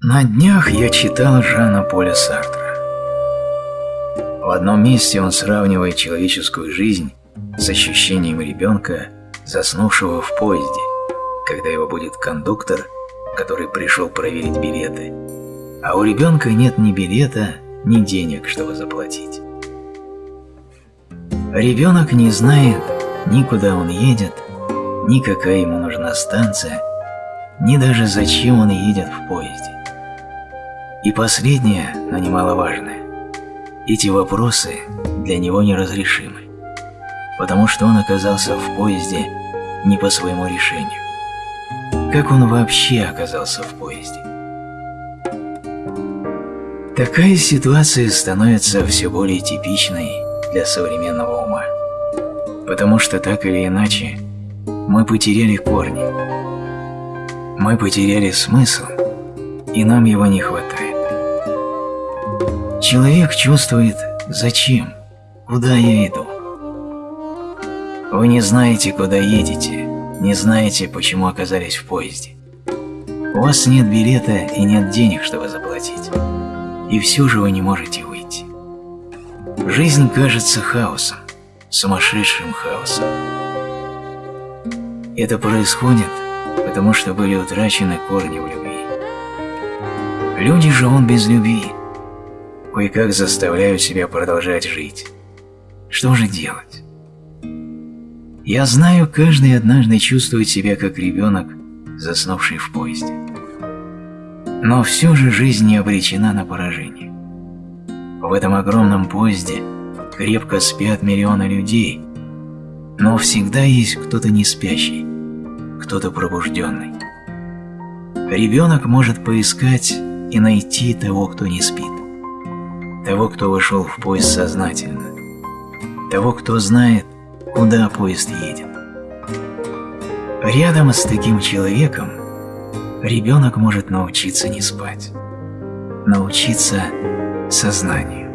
На днях я читал Жана Поля Сартра. В одном месте он сравнивает человеческую жизнь с ощущением ребенка, заснувшего в поезде, когда его будет кондуктор, который пришел проверить билеты, а у ребенка нет ни билета, ни денег, чтобы заплатить. Ребенок не знает ни куда он едет, ни какая ему нужна станция, ни даже зачем он едет в поезде. И последнее, но немаловажное. Эти вопросы для него неразрешимы, потому что он оказался в поезде не по своему решению. Как он вообще оказался в поезде? Такая ситуация становится все более типичной для современного ума, потому что так или иначе мы потеряли корни, мы потеряли смысл, и нам его не хватает. Человек чувствует «Зачем? Куда я иду?» Вы не знаете, куда едете, не знаете, почему оказались в поезде. У вас нет билета и нет денег, чтобы заплатить. И все же вы не можете выйти. Жизнь кажется хаосом, сумасшедшим хаосом. Это происходит, потому что были утрачены корни в любви. Люди он без любви – кое-как заставляю себя продолжать жить. Что же делать? Я знаю, каждый однажды чувствует себя как ребенок, заснувший в поезде. Но все же жизнь не обречена на поражение. В этом огромном поезде крепко спят миллионы людей, но всегда есть кто-то не спящий, кто-то пробужденный. Ребенок может поискать и найти того, кто не спит того, кто вышел в поезд сознательно, того, кто знает, куда поезд едет. Рядом с таким человеком ребенок может научиться не спать, научиться сознанию.